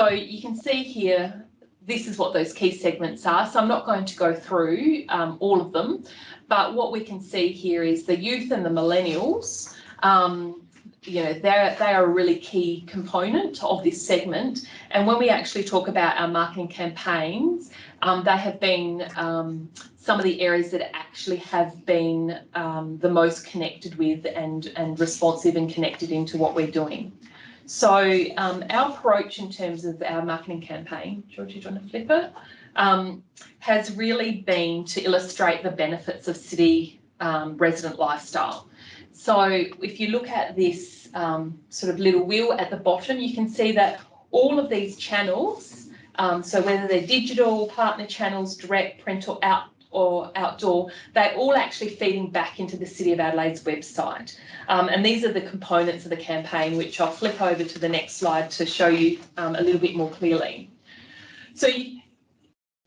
So you can see here, this is what those key segments are. So I'm not going to go through um, all of them, but what we can see here is the youth and the millennials. Um, you know, they're, they are a really key component of this segment. And when we actually talk about our marketing campaigns, um, they have been um, some of the areas that actually have been um, the most connected with and, and responsive and connected into what we're doing. So um, our approach in terms of our marketing campaign, Georgie, do you want to flip it, um, has really been to illustrate the benefits of city um, resident lifestyle. So if you look at this um, sort of little wheel at the bottom, you can see that all of these channels, um, so whether they're digital, partner channels, direct, print or out or outdoor, they're all actually feeding back into the City of Adelaide's website. Um, and these are the components of the campaign, which I'll flip over to the next slide to show you um, a little bit more clearly. So you,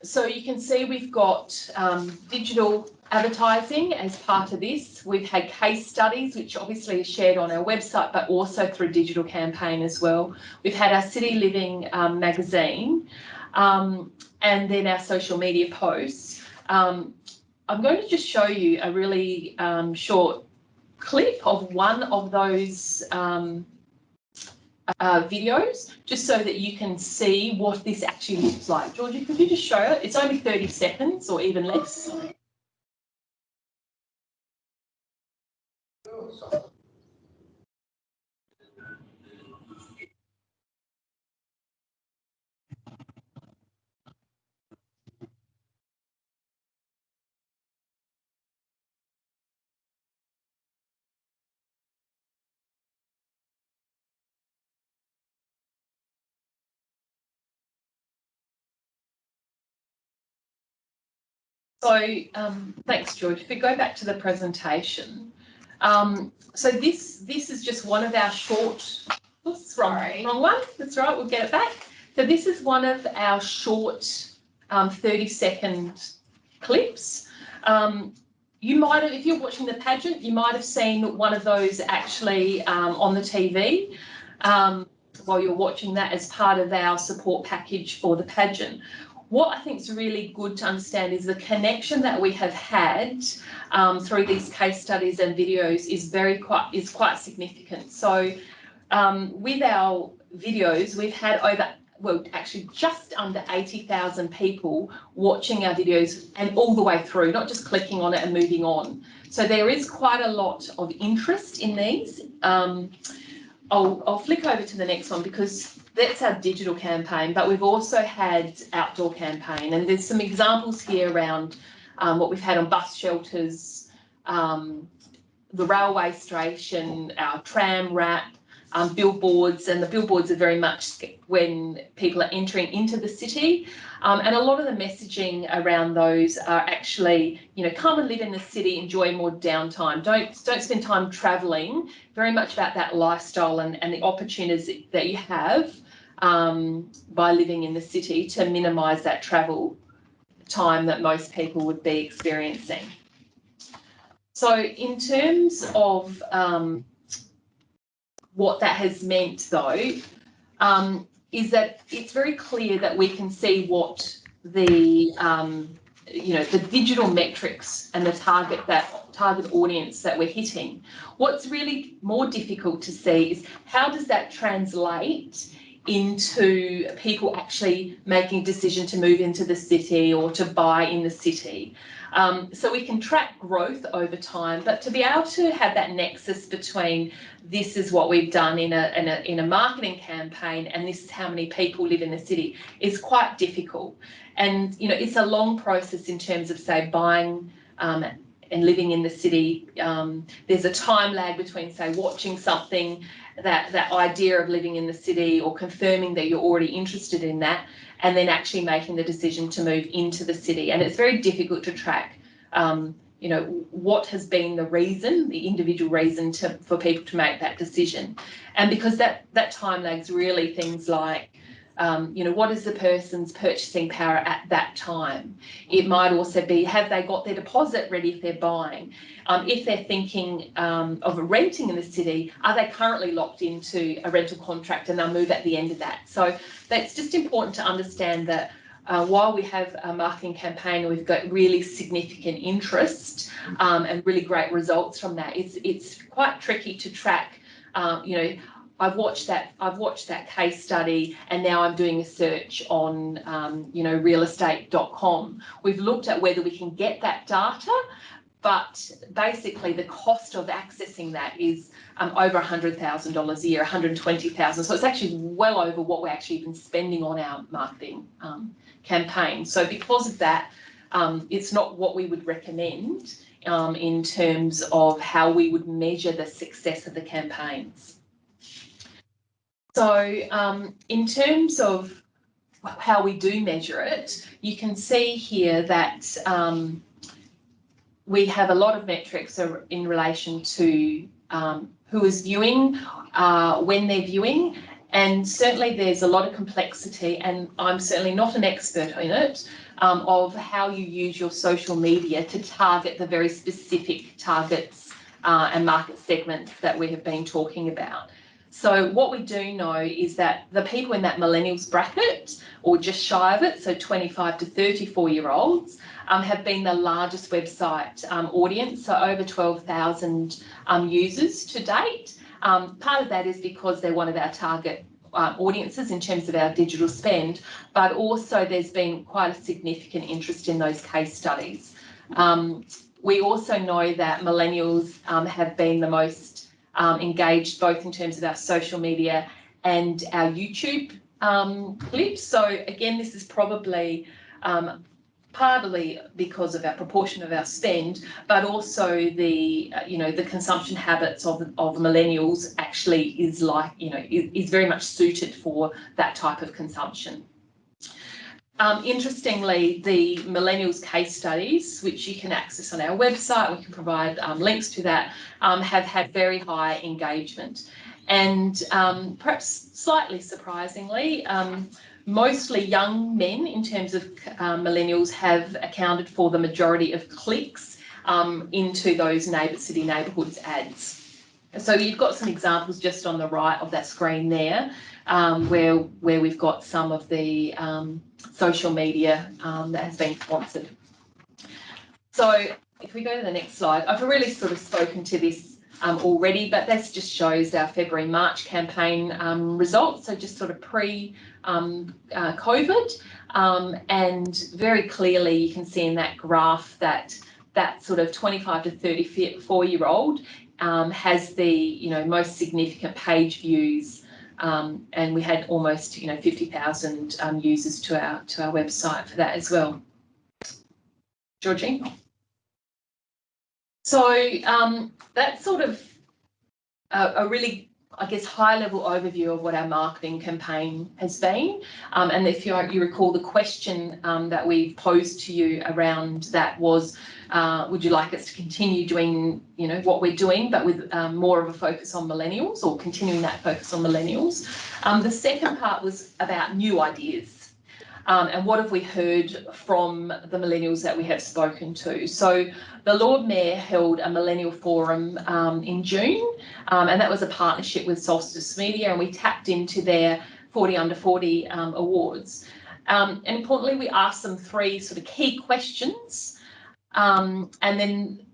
so you can see we've got um, digital advertising as part of this. We've had case studies, which obviously are shared on our website, but also through digital campaign as well. We've had our City Living um, magazine um, and then our social media posts. Um, I'm going to just show you a really um, short clip of one of those um, uh, videos just so that you can see what this actually looks like. Georgie, could you just show it? It's only 30 seconds or even less. So um, thanks, George. If we go back to the presentation, um, so this this is just one of our short. Oops, wrong, wrong one. That's right. We'll get it back. So this is one of our short um, 30 second clips. Um, you might have, if you're watching the pageant, you might have seen one of those actually um, on the TV um, while you're watching that as part of our support package for the pageant what I think is really good to understand is the connection that we have had um, through these case studies and videos is very quite is quite significant. So um, with our videos, we've had over well, actually just under 80,000 people watching our videos and all the way through, not just clicking on it and moving on. So there is quite a lot of interest in these. Um, I'll, I'll flick over to the next one because that's our digital campaign, but we've also had outdoor campaign and there's some examples here around um, what we've had on bus shelters, um, the railway station, our tram wrap, um, billboards, and the billboards are very much when people are entering into the city. Um, and a lot of the messaging around those are actually, you know, come and live in the city, enjoy more downtime. Don't don't spend time travelling. Very much about that lifestyle and, and the opportunities that you have um, by living in the city to minimise that travel time that most people would be experiencing. So in terms of um, what that has meant though, um, is that it's very clear that we can see what the um, you know the digital metrics and the target that target audience that we're hitting. What's really more difficult to see is how does that translate into people actually making a decision to move into the city or to buy in the city. Um, so we can track growth over time, but to be able to have that nexus between this is what we've done in a, in a, in a marketing campaign and this is how many people live in the city is quite difficult. And, you know, it's a long process in terms of, say, buying um, and living in the city. Um, there's a time lag between, say, watching something that that idea of living in the city or confirming that you're already interested in that and then actually making the decision to move into the city. And it's very difficult to track um, you know what has been the reason the individual reason to for people to make that decision. And because that that time lags really things like um, you know, what is the person's purchasing power at that time? It might also be, have they got their deposit ready if they're buying? Um, if they're thinking um, of renting in the city, are they currently locked into a rental contract and they'll move at the end of that? So that's just important to understand that uh, while we have a marketing campaign, and we've got really significant interest um, and really great results from that. It's it's quite tricky to track. Um, you know, I've watched that. I've watched that case study, and now I'm doing a search on, um, you know, realestate.com. We've looked at whether we can get that data, but basically the cost of accessing that is um, over $100,000 a year, 120,000. So it's actually well over what we're actually even spending on our marketing um, campaign. So because of that, um, it's not what we would recommend um, in terms of how we would measure the success of the campaigns. So um, in terms of how we do measure it, you can see here that um, we have a lot of metrics in relation to um, who is viewing, uh, when they're viewing, and certainly there's a lot of complexity, and I'm certainly not an expert in it, um, of how you use your social media to target the very specific targets uh, and market segments that we have been talking about. So what we do know is that the people in that millennials bracket, or just shy of it, so 25 to 34 year olds, um, have been the largest website um, audience, so over 12,000 um, users to date. Um, part of that is because they're one of our target uh, audiences in terms of our digital spend, but also there's been quite a significant interest in those case studies. Um, we also know that millennials um, have been the most um, engaged both in terms of our social media and our YouTube um, clips. So again, this is probably um, partly because of our proportion of our spend, but also the uh, you know the consumption habits of of millennials actually is like you know is, is very much suited for that type of consumption. Um, interestingly, the millennials case studies, which you can access on our website, we can provide um, links to that, um, have had very high engagement. And um, perhaps slightly surprisingly, um, mostly young men in terms of um, millennials have accounted for the majority of clicks into those neighbour city neighbourhoods ads. So you've got some examples just on the right of that screen there, where, where we've got some of the social media um, that has been sponsored. So if we go to the next slide, I've really sort of spoken to this um, already, but this just shows our February March campaign um, results. So just sort of pre um, uh, COVID, um, and very clearly you can see in that graph that that sort of 25 to 34 year old um, has the you know most significant page views um, and we had almost, you know, 50,000 um, users to our to our website for that as well. Georgie? So um, that's sort of a, a, really, I guess, high level overview of what our marketing campaign has been. Um, and if you, you recall, the question um, that we posed to you around that was, uh, would you like us to continue doing, you know, what we're doing, but with um, more of a focus on millennials or continuing that focus on millennials? Um, the second part was about new ideas. Um, and what have we heard from the millennials that we have spoken to? So the Lord Mayor held a millennial forum um, in June, um, and that was a partnership with Solstice Media, and we tapped into their 40 under 40 um, awards. Um, and importantly, we asked them three sort of key questions um, and then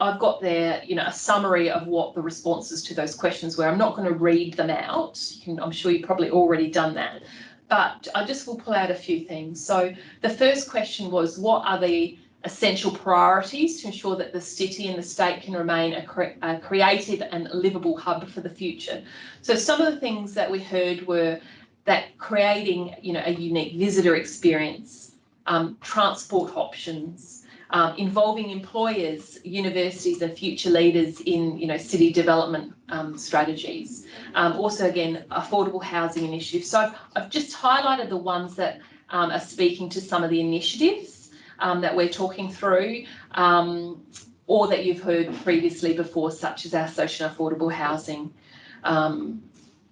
I've got there, you know, a summary of what the responses to those questions were. I'm not going to read them out. Can, I'm sure you've probably already done that. But I just will pull out a few things. So the first question was, what are the essential priorities to ensure that the city and the state can remain a, cre a creative and livable hub for the future? So some of the things that we heard were that creating, you know, a unique visitor experience, um, transport options, um, involving employers, universities and future leaders in you know, city development um, strategies. Um, also, again, affordable housing initiatives. So I've, I've just highlighted the ones that um, are speaking to some of the initiatives um, that we're talking through um, or that you've heard previously before, such as our social affordable housing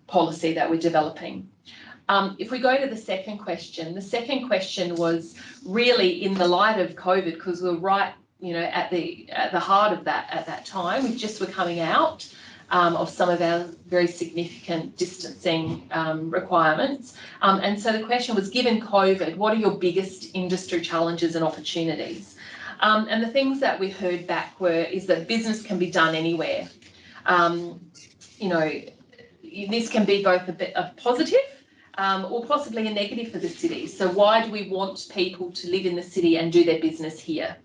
policy that we're developing. Um, if we go to the second question, the second question was really in the light of COVID, because we we're right, you know, at the at the heart of that at that time. We just were coming out um, of some of our very significant distancing um, requirements. Um, and so the question was, given COVID, what are your biggest industry challenges and opportunities? Um, and the things that we heard back were, is that business can be done anywhere. Um, you know, this can be both a bit of positive um, or possibly a negative for the city. So why do we want people to live in the city and do their business here?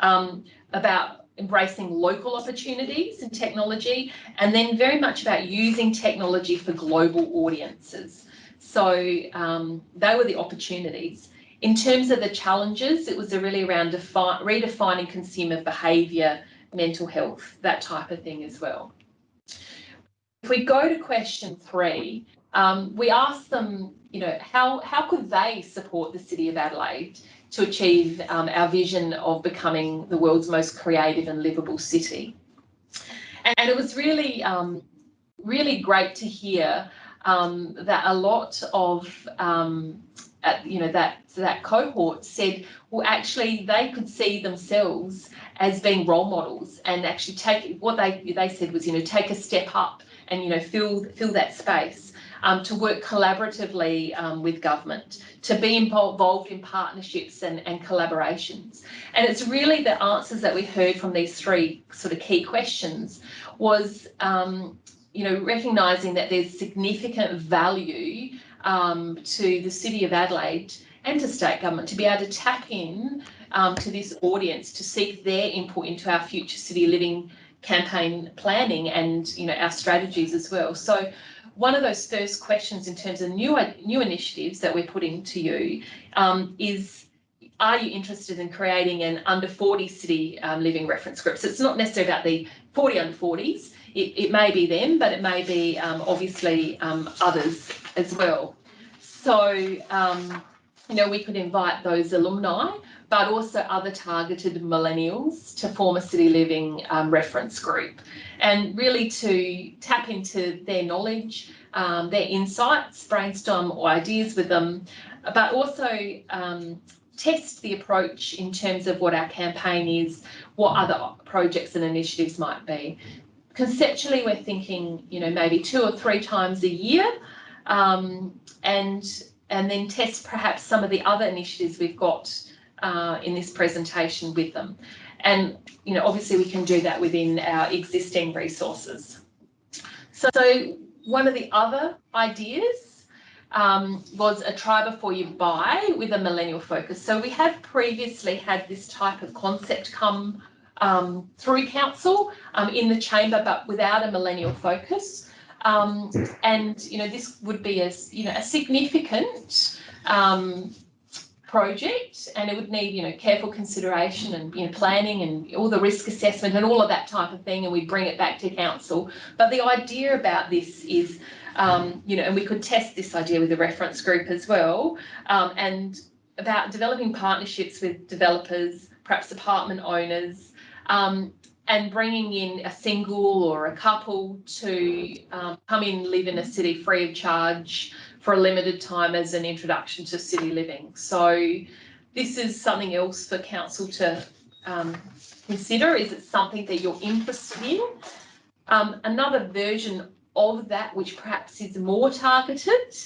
Um, about embracing local opportunities and technology, and then very much about using technology for global audiences. So um, they were the opportunities. In terms of the challenges, it was really around redefining consumer behaviour, mental health, that type of thing as well. If we go to question three, um, we asked them, you know, how, how could they support the City of Adelaide to achieve um, our vision of becoming the world's most creative and livable city? And it was really, um, really great to hear um, that a lot of um, you know that that cohort said well actually they could see themselves as being role models and actually take what they they said was you know take a step up and you know fill fill that space um, to work collaboratively um, with government, to be involved in partnerships and, and collaborations. And it's really the answers that we heard from these three sort of key questions was, um, you know, recognising that there's significant value um, to the City of Adelaide and to state government to be able to tap in um, to this audience to seek their input into our future city living campaign planning and you know our strategies as well. So one of those first questions in terms of new new initiatives that we're putting to you um, is are you interested in creating an under 40 city um, living reference group? So it's not necessarily about the 40 under 40s. It, it may be them, but it may be um, obviously um, others as well. So, um, you know, we could invite those alumni but also other targeted millennials to form a city living um, reference group and really to tap into their knowledge, um, their insights, brainstorm ideas with them, but also um, test the approach in terms of what our campaign is, what other projects and initiatives might be. Conceptually, we're thinking, you know, maybe two or three times a year, um, and and then test perhaps some of the other initiatives we've got uh, in this presentation with them. And, you know, obviously we can do that within our existing resources. So, so one of the other ideas um, was a try before you buy with a millennial focus. So we have previously had this type of concept come um, through council um, in the chamber, but without a millennial focus. Um, and you know this would be a you know a significant um, project and it would need you know careful consideration and you know planning and all the risk assessment and all of that type of thing and we bring it back to council. But the idea about this is um, you know and we could test this idea with a reference group as well um, and about developing partnerships with developers perhaps apartment owners um, and bringing in a single or a couple to um, come in live in a city free of charge for a limited time as an introduction to city living. So this is something else for council to um, consider. Is it something that you're interested in? Um, another version of that, which perhaps is more targeted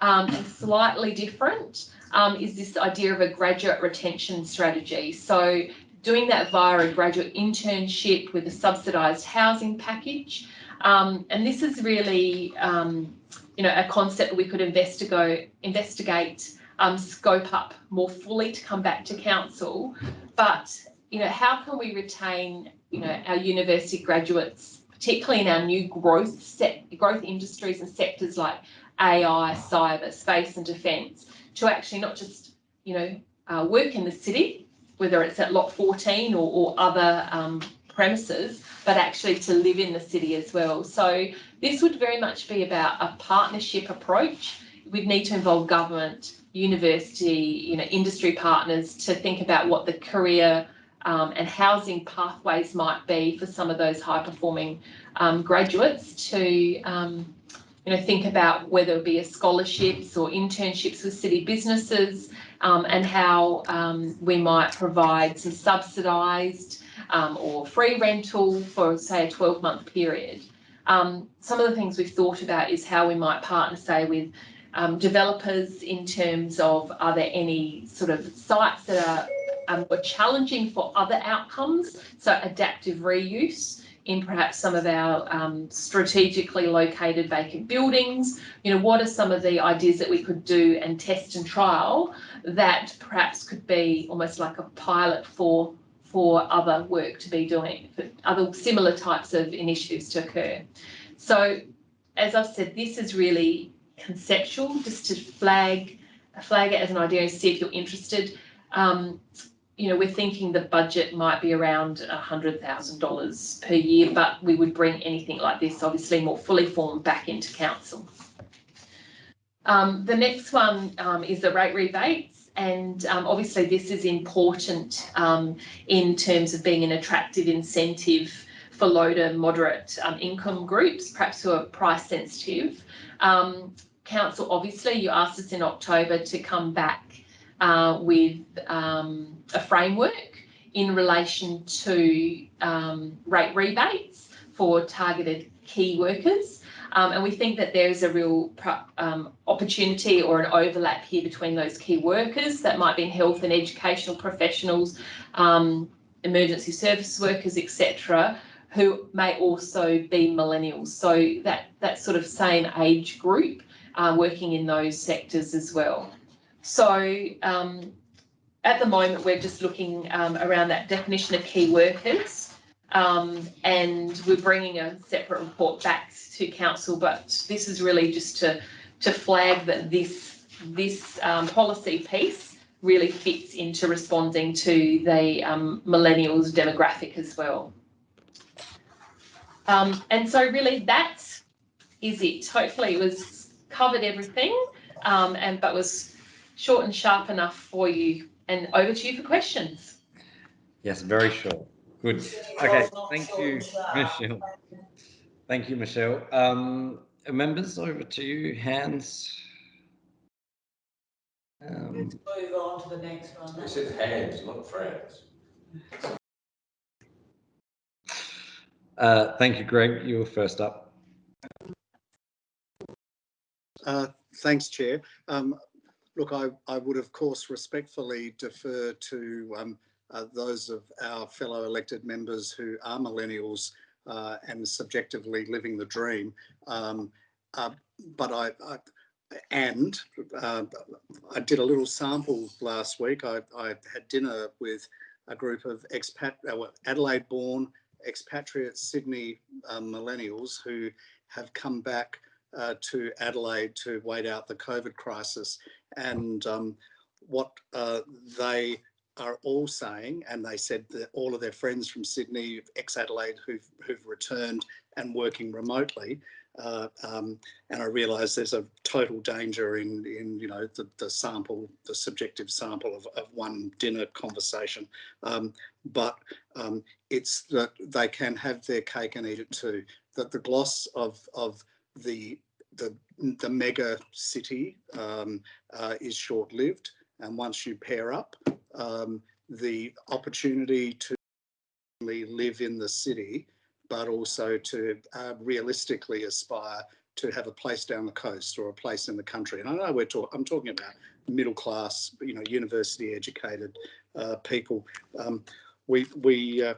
um, and slightly different, um, is this idea of a graduate retention strategy. So doing that via a graduate internship with a subsidised housing package. Um, and this is really um, you know, a concept we could investigate, investigate, um, scope up more fully to come back to council. But, you know, how can we retain, you know, our university graduates, particularly in our new growth set, growth industries and sectors like AI, cyber, space and defence, to actually not just, you know, uh, work in the city, whether it's at Lot 14 or, or other um, premises, but actually to live in the city as well. So this would very much be about a partnership approach. We'd need to involve government, university, you know, industry partners to think about what the career um, and housing pathways might be for some of those high performing um, graduates to, um, you know, think about whether it be scholarships or internships with city businesses um, and how um, we might provide some subsidised um, or free rental for, say, a 12 month period. Um, some of the things we've thought about is how we might partner, say, with um, developers in terms of are there any sort of sites that are um, more challenging for other outcomes, so adaptive reuse in perhaps some of our um, strategically located vacant buildings. You know, what are some of the ideas that we could do and test and trial that perhaps could be almost like a pilot for for other work to be doing, for other similar types of initiatives to occur. So, as I've said, this is really conceptual, just to flag flag it as an idea and see if you're interested. Um, you know, we're thinking the budget might be around $100,000 per year, but we would bring anything like this, obviously more fully formed, back into council. Um, the next one um, is the rate rebates. And um, obviously this is important um, in terms of being an attractive incentive for low to moderate um, income groups, perhaps who are price sensitive. Um, council, obviously, you asked us in October to come back uh, with um, a framework in relation to um, rate rebates for targeted key workers. Um, and we think that there is a real um, opportunity or an overlap here between those key workers that might be in health and educational professionals, um, emergency service workers, etc., who may also be millennials. So that, that sort of same age group uh, working in those sectors as well. So um, at the moment, we're just looking um, around that definition of key workers um, and we're bringing a separate report back to council, but this is really just to, to flag that this, this um, policy piece really fits into responding to the um, millennials demographic as well. Um, and so really that is it. Hopefully it was covered everything and but was short and sharp enough for you. And over to you for questions. Yes, very short. Good. Okay, thank you, Michelle. Thank you, Michelle. Um, members, over to you. Hands. Um, Let's move on to the next one. It says hands, not friends. Uh, thank you, Greg. You were first up. Uh, thanks, Chair. Um, Look, I, I would of course respectfully defer to um, uh, those of our fellow elected members who are millennials uh, and subjectively living the dream. Um, uh, but I, I and uh, I did a little sample last week. I, I had dinner with a group of expat uh, Adelaide-born expatriate Sydney um, millennials who have come back uh, to Adelaide to wait out the COVID crisis. And um, what uh, they are all saying, and they said that all of their friends from Sydney, ex-Adelaide, who've, who've returned and working remotely, uh, um, and I realise there's a total danger in, in you know, the, the sample, the subjective sample of, of one dinner conversation. Um, but um, it's that they can have their cake and eat it too. That the gloss of, of the the the mega city um, uh, is short lived, and once you pair up, um, the opportunity to live in the city, but also to uh, realistically aspire to have a place down the coast or a place in the country. And I know we're talking, I'm talking about middle class, you know, university educated uh, people. Um, we we uh,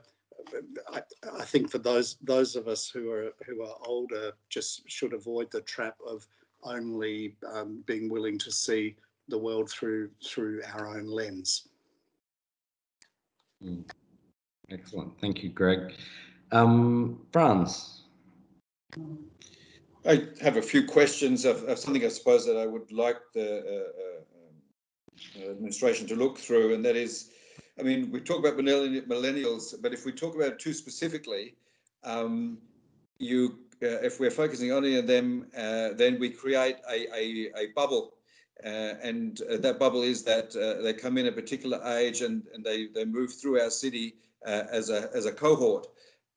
I, I, think for those those of us who are who are older, just should avoid the trap of only um, being willing to see the world through through our own lens. Mm. Excellent, thank you, Greg. Um, Franz. I have a few questions of, of, something I suppose that I would like the uh, uh, administration to look through, and that is I mean, we talk about millennials, but if we talk about it too specifically, um, you, uh, if we're focusing only on them, uh, then we create a, a, a bubble. Uh, and uh, that bubble is that uh, they come in a particular age and, and they, they move through our city uh, as, a, as a cohort.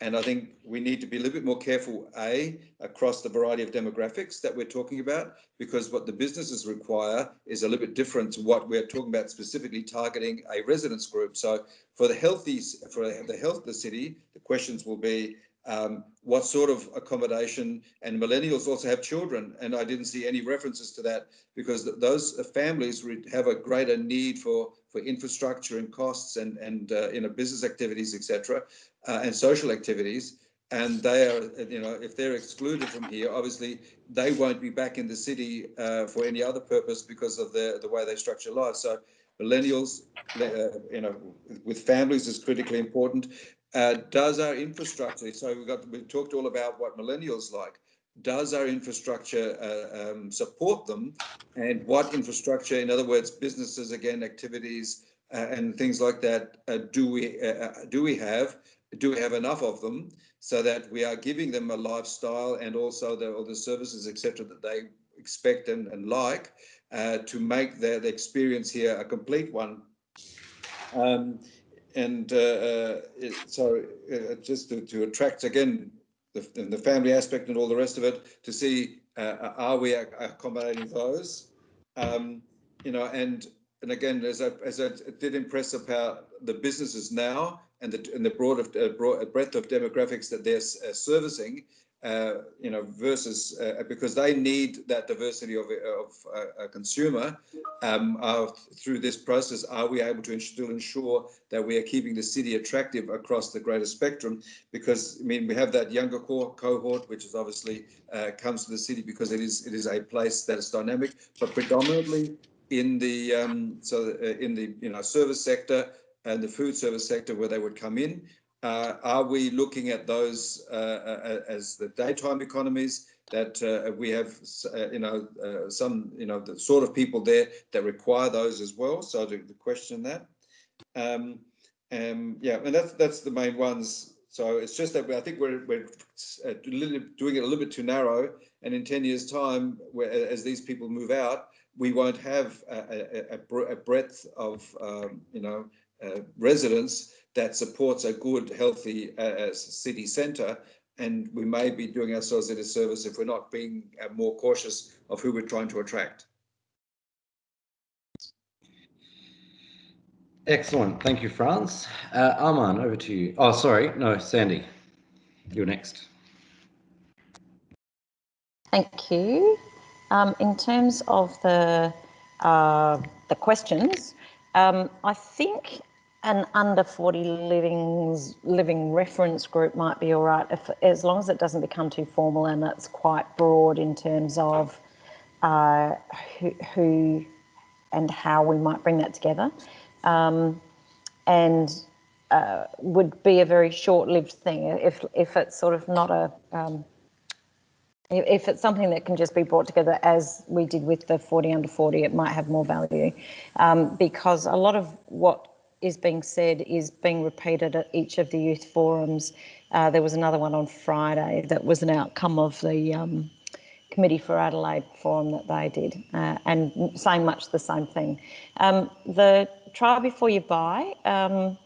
And I think we need to be a little bit more careful, A, across the variety of demographics that we're talking about, because what the businesses require is a little bit different to what we're talking about specifically targeting a residence group. So for the healthy, for the health of the city, the questions will be, um, what sort of accommodation and millennials also have children and I didn't see any references to that because th those families have a greater need for for infrastructure and costs and and uh, you know business activities etc uh, and social activities. And they are you know if they're excluded from here obviously they won't be back in the city uh, for any other purpose because of the the way they structure life. So millennials uh, you know with families is critically important uh, does our infrastructure, so we've got, we've talked all about what millennials like, does our infrastructure uh, um, support them and what infrastructure, in other words, businesses, again, activities uh, and things like that, uh, do we uh, do we have? Do we have enough of them so that we are giving them a lifestyle and also the, all the services, etc., that they expect and, and like to make their, their experience here a complete one? Um, and uh, uh, it, so uh, just to, to, attract again the, the, family aspect and all the rest of it to see uh, are we accommodating those? Um, you know and and again as I, as I did impress about the businesses now and the and the broad of uh, broad breadth of demographics that they're uh, servicing uh, you know, versus uh, because they need that diversity of, of uh, a consumer um, through this process. Are we able to still ensure that we are keeping the city attractive across the greater spectrum? Because I mean, we have that younger core cohort, which is obviously uh, comes to the city because it is it is a place that is dynamic, but predominantly in the um, so uh, in the you know service sector and the food service sector where they would come in. Uh, are we looking at those uh, uh, as the daytime economies that uh, we have, uh, you know, uh, some, you know, the sort of people there that require those as well? So the, the question that, um, um, yeah, and that's that's the main ones. So it's just that I think we're we're doing it a little bit too narrow, and in ten years' time, as these people move out, we won't have a, a, a breadth of, um, you know, residents that supports a good, healthy uh, city centre. And we may be doing ourselves a disservice if we're not being uh, more cautious of who we're trying to attract. Excellent. Thank you, Franz. Uh, Arman, over to you. Oh, sorry. No, Sandy, you're next. Thank you. Um, in terms of the uh, the questions, um, I think an under 40 living living reference group might be all right. If as long as it doesn't become too formal and it's quite broad in terms of uh, who, who, and how we might bring that together. Um, and uh, would be a very short-lived thing. If if it's sort of not a um, if it's something that can just be brought together as we did with the 40 under 40 it might have more value. Um, because a lot of what is being said is being repeated at each of the youth forums. Uh, there was another one on Friday that was an outcome of the um, Committee for Adelaide forum that they did, uh, and saying much the same thing. Um, the try before you buy, um,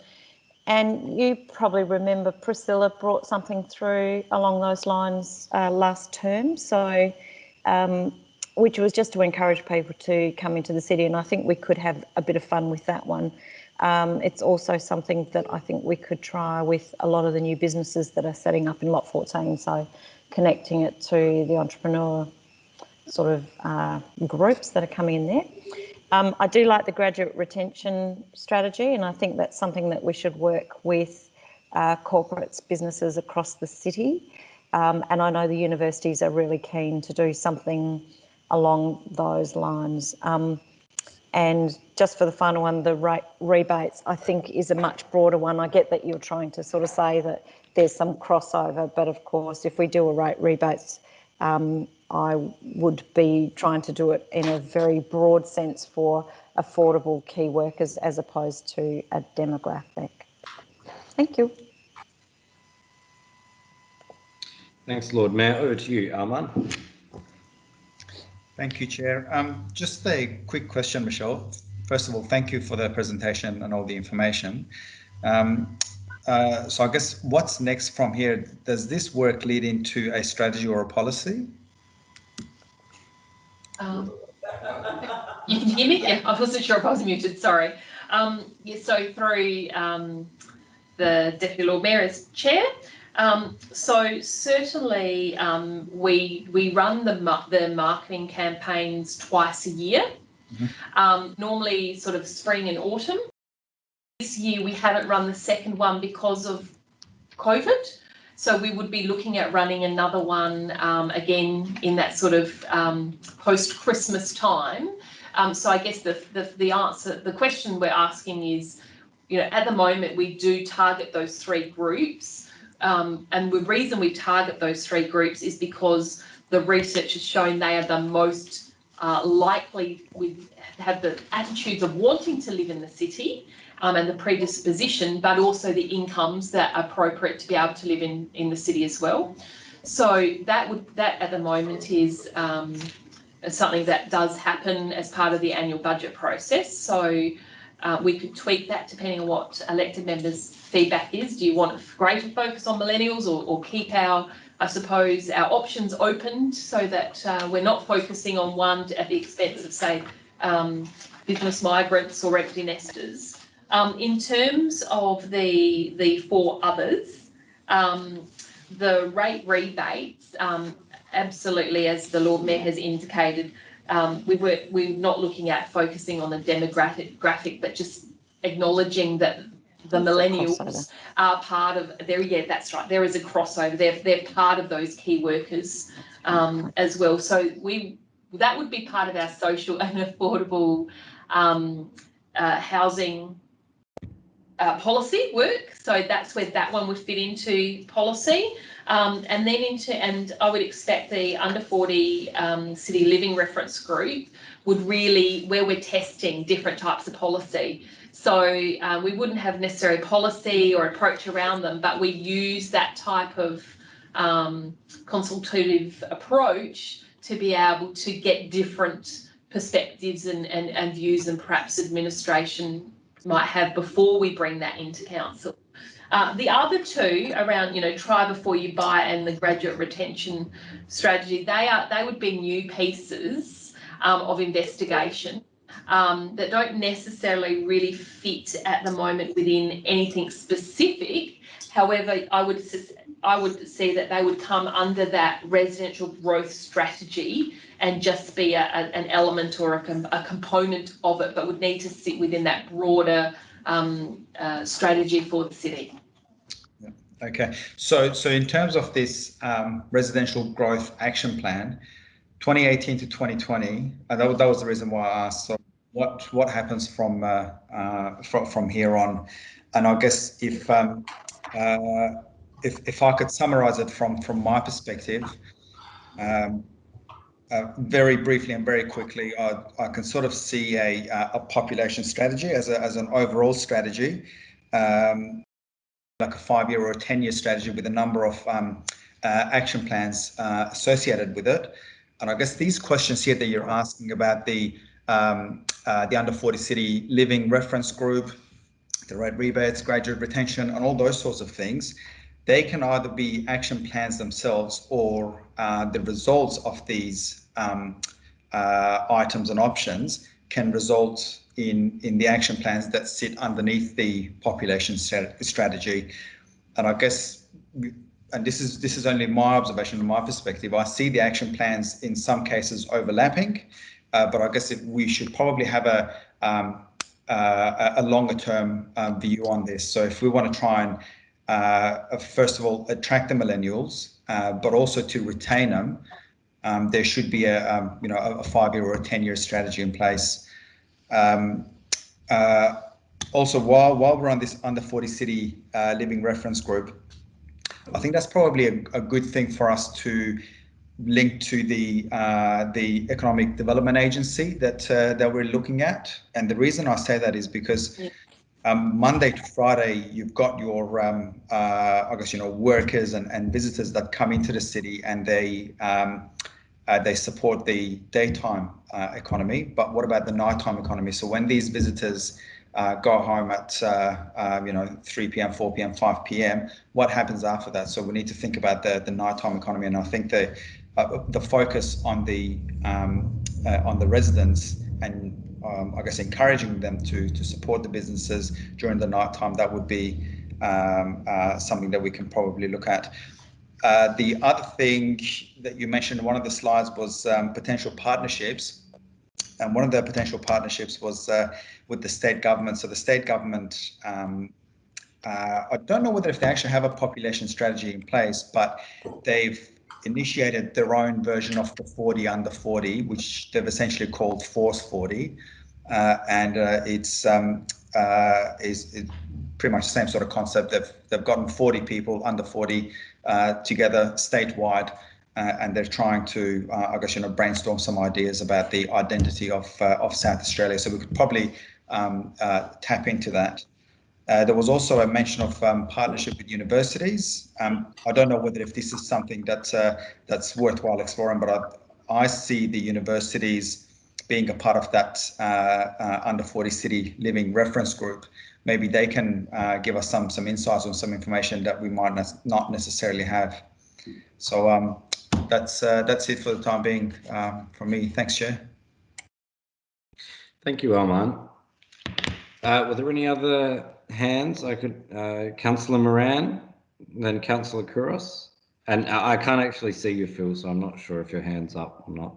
and you probably remember Priscilla brought something through along those lines uh, last term. So um, which was just to encourage people to come into the city. And I think we could have a bit of fun with that one. Um, it's also something that I think we could try with a lot of the new businesses that are setting up in Lot 14. So connecting it to the entrepreneur sort of uh, groups that are coming in there. Um, I do like the graduate retention strategy, and I think that's something that we should work with uh, corporates, businesses across the city. Um, and I know the universities are really keen to do something along those lines. Um, and just for the final one, the rate rebates, I think is a much broader one. I get that you're trying to sort of say that there's some crossover, but of course, if we do a rate rebates, um, I would be trying to do it in a very broad sense for affordable key workers as opposed to a demographic. Thank you. Thanks, Lord Mayor. Over to you, Arman. Thank you, Chair. Um, just a quick question, Michelle. First of all, thank you for the presentation and all the information. Um, uh, so I guess what's next from here? Does this work lead into a strategy or a policy? Um, you can hear me? Yeah, I wasn't sure if I was muted, sorry. Um, yeah, so through um, the Deputy Lord Mayor as chair, um, so certainly um, we we run the ma- the marketing campaigns twice a year. Mhm. Um, normally, sort of spring and autumn. This year we haven't run the second one because of COVID. So we would be looking at running another one um, again in that sort of um, post Christmas time. Um, so I guess the, the the answer, the question we're asking is, you know, at the moment we do target those three groups. Um, and the reason we target those three groups is because the research has shown they are the most uh, likely with have the attitudes of wanting to live in the city um, and the predisposition, but also the incomes that are appropriate to be able to live in in the city as well. So that would that at the moment is um, something that does happen as part of the annual budget process. So uh, we could tweak that depending on what elected members' feedback is. Do you want a greater focus on millennials or, or keep our, I suppose, our options opened so that uh, we're not focusing on one at the expense of, say, um, business migrants or empty nesters? Um, in terms of the the four others, um, the rate rebates, um, absolutely, as the Lord Mayor has indicated, um, we were we're not looking at focusing on the demographic graphic, but just acknowledging that the millennials are part of there. Yeah, that's right. There is a crossover. They're they're part of those key workers um, as well. So we that would be part of our social and affordable um, uh, housing uh, policy work. So that's where that one would fit into policy. Um, and then into, and I would expect the under 40 um, city living reference group would really, where we're testing different types of policy. So uh, we wouldn't have necessary policy or approach around them, but we use that type of um, consultative approach to be able to get different perspectives and, and, and views and perhaps administration might have before we bring that into council. Uh, the other two around, you know, try before you buy and the graduate retention strategy, they are they would be new pieces um, of investigation um, that don't necessarily really fit at the moment within anything specific. However, I would I would see that they would come under that residential growth strategy and just be a, a- an element or a, com- a component of it, but would need to sit within that broader um, uh, strategy for the city. Okay, so so in terms of this um, residential growth action plan, 2018 to 2020, uh, that, that was the reason why I asked. So what what happens from uh, uh, from from here on? And I guess if um, uh, if if I could summarize it from from my perspective, um, uh, very briefly and very quickly, I, I can sort of see a uh, a population strategy as a, as an overall strategy. Um, like a five-year or a ten-year strategy with a number of um, uh, action plans uh, associated with it. And I guess these questions here that you're asking about the um, uh, the under 40 city living reference group, the rate rebates, graduate retention, and all those sorts of things, they can either be action plans themselves or uh, the results of these um, uh, items and options can result in in the action plans that sit underneath the population strat- strategy. And I guess, and this is this is only my observation and my perspective. I see the action plans in some cases overlapping, uh, but I guess if we should probably have a um, uh, a a longer term uh, view on this. So if we want to try and uh, first of all attract the millennials, uh, but also to retain them, um, there should be a um, you know a five year or a ten year strategy in place. Um, uh, also, while while we're on this under 40 city uh, living reference group, I think that's probably a, a good thing for us to link to the uh, the economic development agency that uh, that we're looking at. And the reason I say that is because Yeah. Um, Monday to Friday, you've got your um, uh, I guess you know workers and, and visitors that come into the city and they um, uh, they support the daytime uh, economy. But what about the nighttime economy? So when these visitors uh, go home at uh, um, you know 3 p.m., 4 p.m., 5 p.m. What happens after that? So we need to think about the the nighttime economy, and I think the uh, the focus on the um, on the residents and um, I guess encouraging them to to support the businesses during the night time. That would be um, uh, something that we can probably look at. Uh, the other thing that you mentioned in one of the slides was um, potential partnerships. And one of the potential partnerships was uh, with the state government. So the state government, um, uh, I don't know whether if they actually have a population strategy in place, but they've initiated their own version of the 40 under 40, which they've essentially called Force 40. Uh, and uh, it's um, uh, is, pretty much the same sort of concept. They've they've gotten 40 people under 40 uh, together statewide, uh, and they're trying to, uh, I guess, you know, brainstorm some ideas about the identity of of South Australia. So we could probably um, tap into that. Uh, there was also a mention of um, partnership with universities. Um, I don't know whether if this is something that uh, that's worthwhile exploring, but I, I, see the universities being a part of that uh, uh under 40 city living reference group. Maybe they can uh, give us some some insights or some information that we might not necessarily have. So um, that's uh, that's it for the time being um, from me. Thanks, Chair. Thank you, Arman. were there any other hands. I could, uh, Councillor Moran, then Councillor Couros. And I I can't actually see you, Phil, so I'm not sure if your hand's up or not.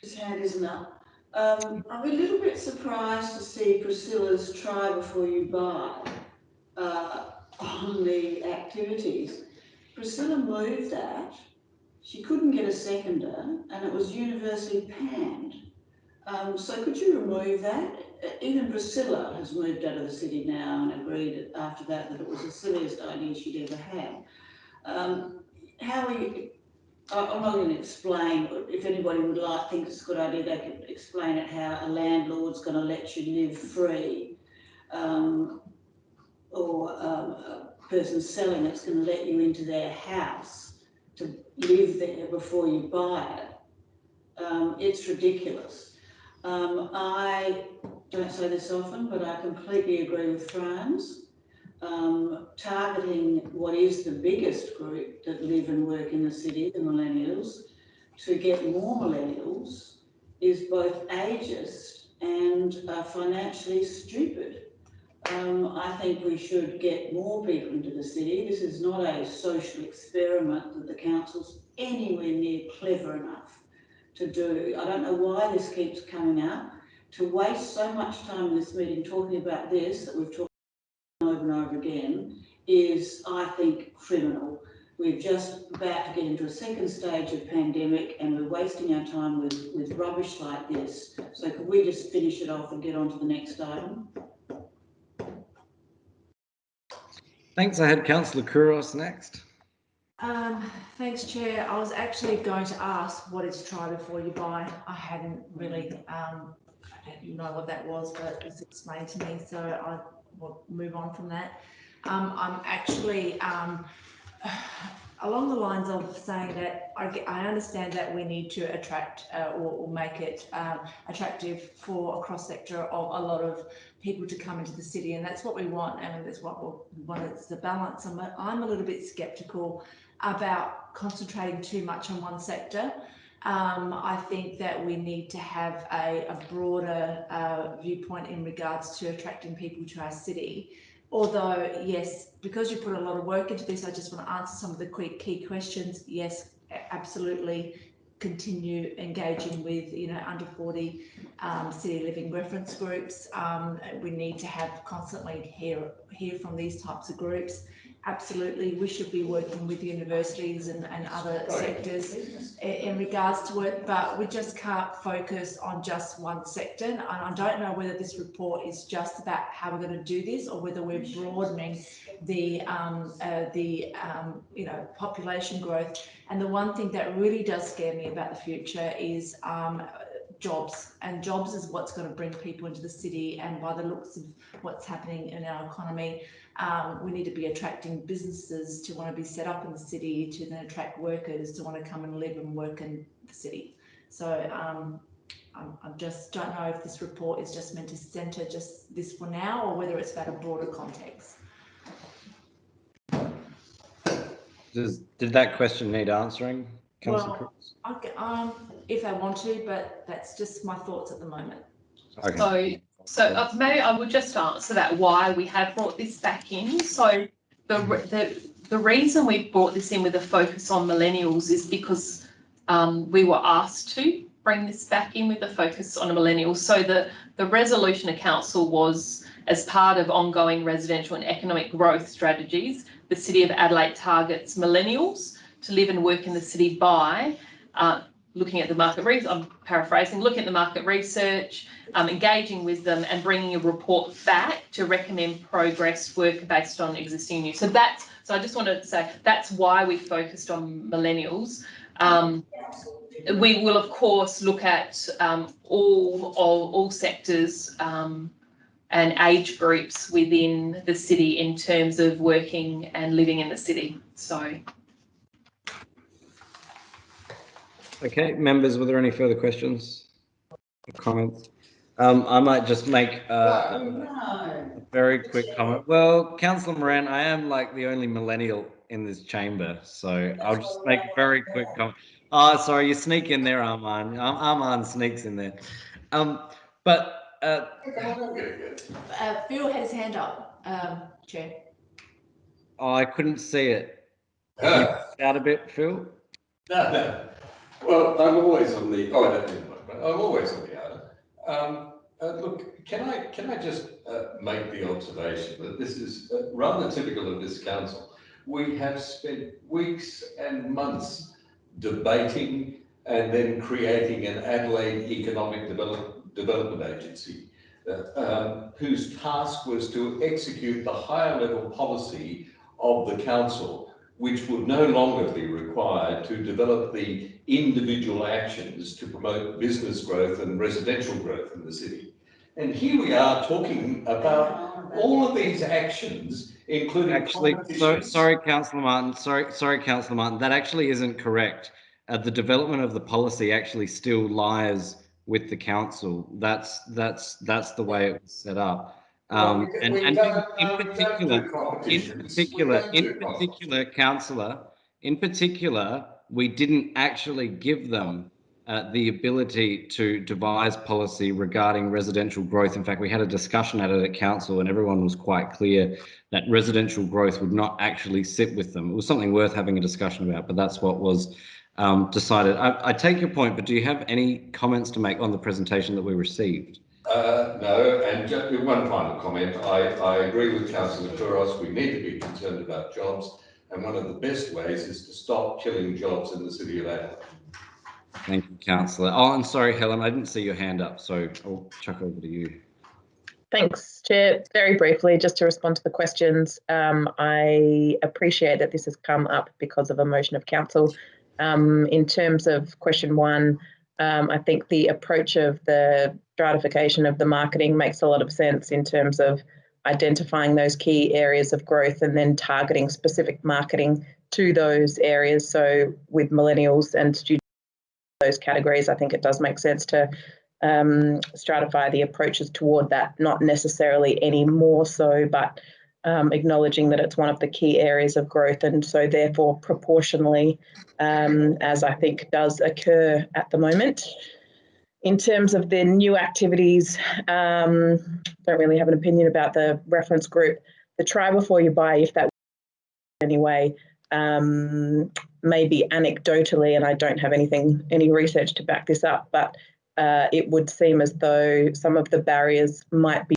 His hand isn't up. Um, I'm a little bit surprised to see Priscilla's try before you buy uh, on the activities. Priscilla moved that. She couldn't get a seconder and it was universally panned. Um, so could you remove that? even Priscilla has moved out of the city now and agreed after that that it was the silliest idea she'd ever had. Um, how are you, I'm not going to explain, if anybody would like, think it's a good idea, they could explain it how a landlord's going to let you live free um, or um, a person selling it's going to let you into their house to live there before you buy it. Um, it's ridiculous. Um, I don't say this often, but I completely agree with Franz. Um, targeting what is the biggest group that live and work in the city, the millennials, to get more millennials is both ageist and uh, financially stupid. Um, I think we should get more people into the city. This is not a social experiment that the council's anywhere near clever enough to do. I don't know why this keeps coming up to waste so much time in this meeting talking about this that we've talked and over again is, I think, criminal. We're just about to get into a second stage of pandemic and we're wasting our time with, with rubbish like this. So could we just finish it off and get on to the next item? Thanks. I had Councillor Couros next. Um, thanks, Chair. I was actually going to ask what is try before you buy. I hadn't really um, you know what that was, but it was explained to me, so I will move on from that. Um, I'm actually um, along the lines of saying that I, I understand that we need to attract uh, or, or, make it um, attractive for a cross sector of a lot of people to come into the city, and that's what we want, and that's what we want. It's the balance. I'm a, I'm a little bit sceptical about concentrating too much on one sector. Um, I think that we need to have a, a broader uh, viewpoint in regards to attracting people to our city. Although, yes, because you put a lot of work into this, I just want to answer some of the quick key questions. Yes, absolutely continue engaging with you know under 40 um, city living reference groups um, we need to have constantly hear hear from these types of groups absolutely we should be working with universities and, and other sectors in, in regards to it, but we just can't focus on just one sector. And I don't know whether this report is just about how we're going to do this or whether we're broadening the um, uh, the um, you know population growth. And the one thing that really does scare me about the future is um, jobs and jobs is what's going to bring people into the city and by the looks of what's happening in our economy um, we need to be attracting businesses to want to be set up in the city to then attract workers to want to come and live and work in the city so um, I'm, just don't know if this report is just meant to centre just this for now or whether it's about a broader context. Does, did that question need answering, councillor Well- Crooks? Okay, um, if I want to, but that's just my thoughts at the moment. Okay. So, so uh, maybe I would just answer that, why we have brought this back in. So the, the, the reason we brought this in with a focus on millennials is because um, we were asked to bring this back in with a focus on millennials. So the, the resolution of council was as part of ongoing residential and economic growth strategies, the City of Adelaide targets millennials to live and work in the city by uh, looking at the market research, I'm paraphrasing, looking at the market research, um, engaging with them and bringing a report back to recommend progress work based on existing news. So that's, so I just wanted to say, that's why we focused on millennials. Um, we will of course look at um, all, all, all sectors um, and age groups within the city in terms of working and living in the city. So Okay, members, were there any further questions or comments? Um, I might just make uh, Oh, no. a very quick comment. Well, councillor Moran, I am like the only millennial in this chamber, so I'll just make a very quick comment. Oh, sorry, you sneak in there, Arman. Ar- Arman sneaks in there. Um, but uh, Uh, Phil had his hand up, um, Chair. oh, I couldn't see it. Ah, Out a bit, Phil. No, no. Well, I'm always on the, oh, I don't that, but I'm always on the outer. Um, uh, look, can I, can I just, uh, make the observation that this is uh, rather typical of this council? We have spent weeks and months debating and then creating an Adelaide Economic Develop, Development Agency, uh, um, whose task was to execute the higher level policy of the council which would no longer be required to develop the individual actions to promote business growth and residential growth in the city. And here we are talking about all of these actions, including Actually, so, sorry, councillor Martin, sorry, sorry, councillor Martin, that actually isn't correct. Uh, the development of the policy actually still lies with the council. That's, that's, that's the way it was set up. Um, Well, and, and in we don't particular, in particular, in particular, councillor, in particular, we didn't actually give them uh, the ability to devise policy regarding residential growth. In fact, we had a discussion at it at council and everyone was quite clear that residential growth would not actually sit with them. It was something worth having a discussion about, but that's what was um, decided. I, I take your point, but do you have any comments to make on the presentation that we received? Uh, no, and just one final comment. I, I agree with councillor Couros. We need to be concerned about jobs. And one of the best ways is to stop killing jobs in the city of Adelaide. Thank you, councillor. Oh, I'm sorry, Helen, I didn't see your hand up, so I'll chuck over to you. Thanks, Chair. Very briefly, just to respond to the questions, um, I appreciate that this has come up because of a motion of council. Um, in terms of question one, um, I think the approach of the stratification of the marketing makes a lot of sense in terms of identifying those key areas of growth and then targeting specific marketing to those areas. So with millennials and students, those categories, I think it does make sense to um, stratify the approaches toward that, not necessarily any more so, but um, acknowledging that it's one of the key areas of growth and so therefore proportionally, um, as I think does occur at the moment. In terms of the new activities, um, don't really have an opinion about the reference group. The try before you buy, if that anyway, um, maybe anecdotally, and I don't have anything, any research to back this up, but uh, it would seem as though some of the barriers might be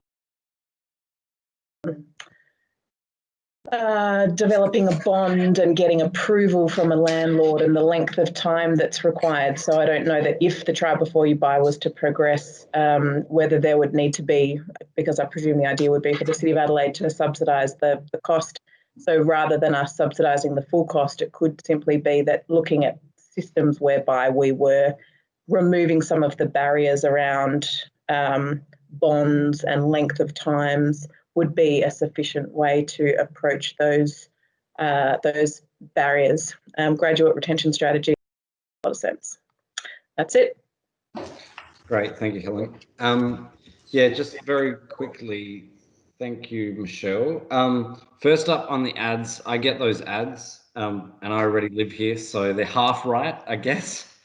uh, developing a bond and getting approval from a landlord and the length of time that's required. So I don't know that if the try before you buy was to progress, um, whether there would need to be, because I presume the idea would be for the City of Adelaide to subsidise the, the cost. So rather than us subsidising the full cost, it could simply be that looking at systems whereby we were removing some of the barriers around um, bonds and length of times would be a sufficient way to approach those uh, those barriers. Um, graduate retention strategy, a lot of sense. That's it. Great, thank you, Helen. Um, yeah, just very quickly, thank you, Michelle. Um, first up on the ads, I get those ads, um, and I already live here, so they're half right, I guess.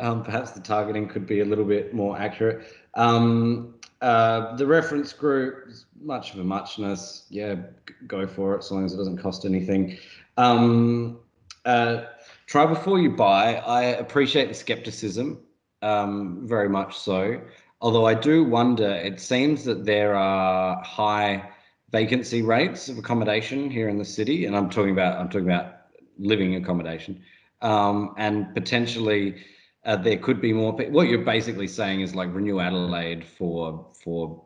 Um, perhaps the targeting could be a little bit more accurate. Um, uh, the reference group is much of a muchness. Yeah, go for it, so long as it doesn't cost anything. Um, uh, try before you buy. I appreciate the skepticism um, very much so. Although I do wonder, it seems that there are high vacancy rates of accommodation here in the city, and I'm talking about I'm talking about living accommodation, um, and potentially uh, there could be more. What you're basically saying is like renew Adelaide for for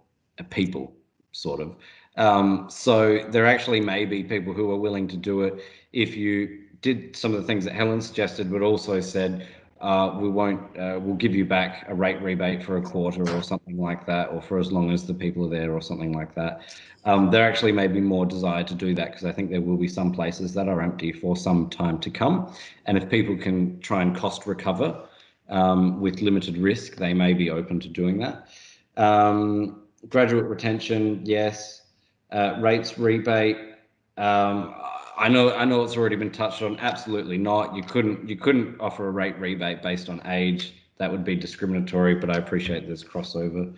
people, sort of. Um, so there actually may be people who are willing to do it if you did some of the things that Helen suggested, but also said uh, we won't, uh, we'll give you back a rate rebate for a quarter or something like that, or for as long as the people are there or something like that. Um, there actually may be more desire to do that because I think there will be some places that are empty for some time to come. And if people can try and cost recover um, with limited risk, they may be open to doing that. Um, graduate retention, yes. Uh, rates rebate, um, I know, I know it's already been touched on. Absolutely not. You couldn't, you couldn't offer a rate rebate based on age. That would be discriminatory. But I appreciate there's crossover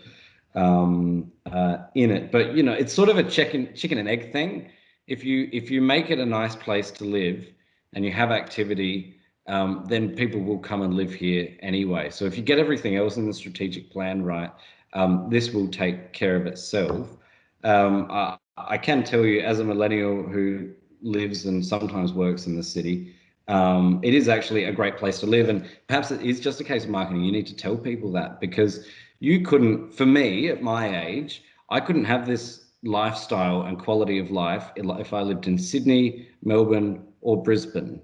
um, uh, in it. But you know, it's sort of a chicken, chicken and egg thing. If you if you make it a nice place to live and you have activity, um, then people will come and live here anyway. So if you get everything else in the strategic plan right, um, this will take care of itself. Um, I, I can tell you, as a millennial who lives and sometimes works in the city, um, it is actually a great place to live. And perhaps it is just a case of marketing. You need to tell people that because you couldn't, for me at my age, I couldn't have this lifestyle and quality of life if I lived in Sydney, Melbourne, or Brisbane,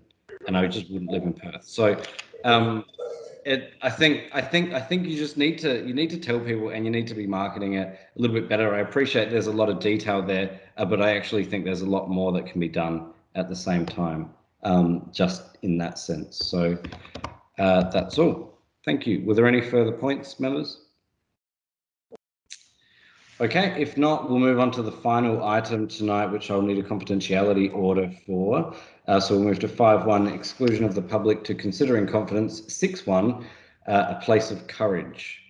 and I just wouldn't live in Perth. So, um, it, I think, I think, I think you just need to, you need to tell people, and you need to be marketing it a little bit better. I appreciate there's a lot of detail there, uh, but I actually think there's a lot more that can be done at the same time, um, just in that sense. So, uh, that's all. Thank you. Were there any further points, members? Okay, if not, we'll move on to the final item tonight, which I'll need a confidentiality order for. Uh, so we'll move to 5.1, exclusion of the public to consider in confidence. 6.1, uh, a place of courage.